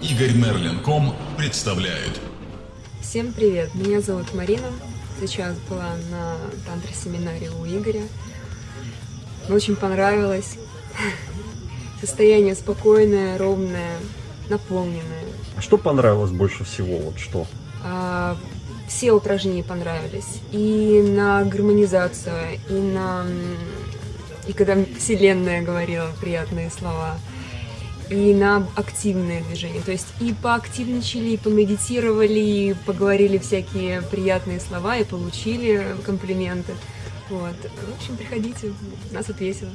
Игорь Мерлин.ком представляет. Всем привет, меня зовут Марина. Сейчас была на тантра-семинаре у Игоря. Мне очень понравилось. Состояние спокойное, ровное, наполненное. А что понравилось больше всего? Вот что? А, все упражнения понравились. И на гармонизацию, и на... И когда Вселенная говорила приятные слова, и на активное движение. То есть и поактивничали, и помедитировали, и поговорили всякие приятные слова, и получили комплименты. Вот. В общем, приходите, у нас тут весело.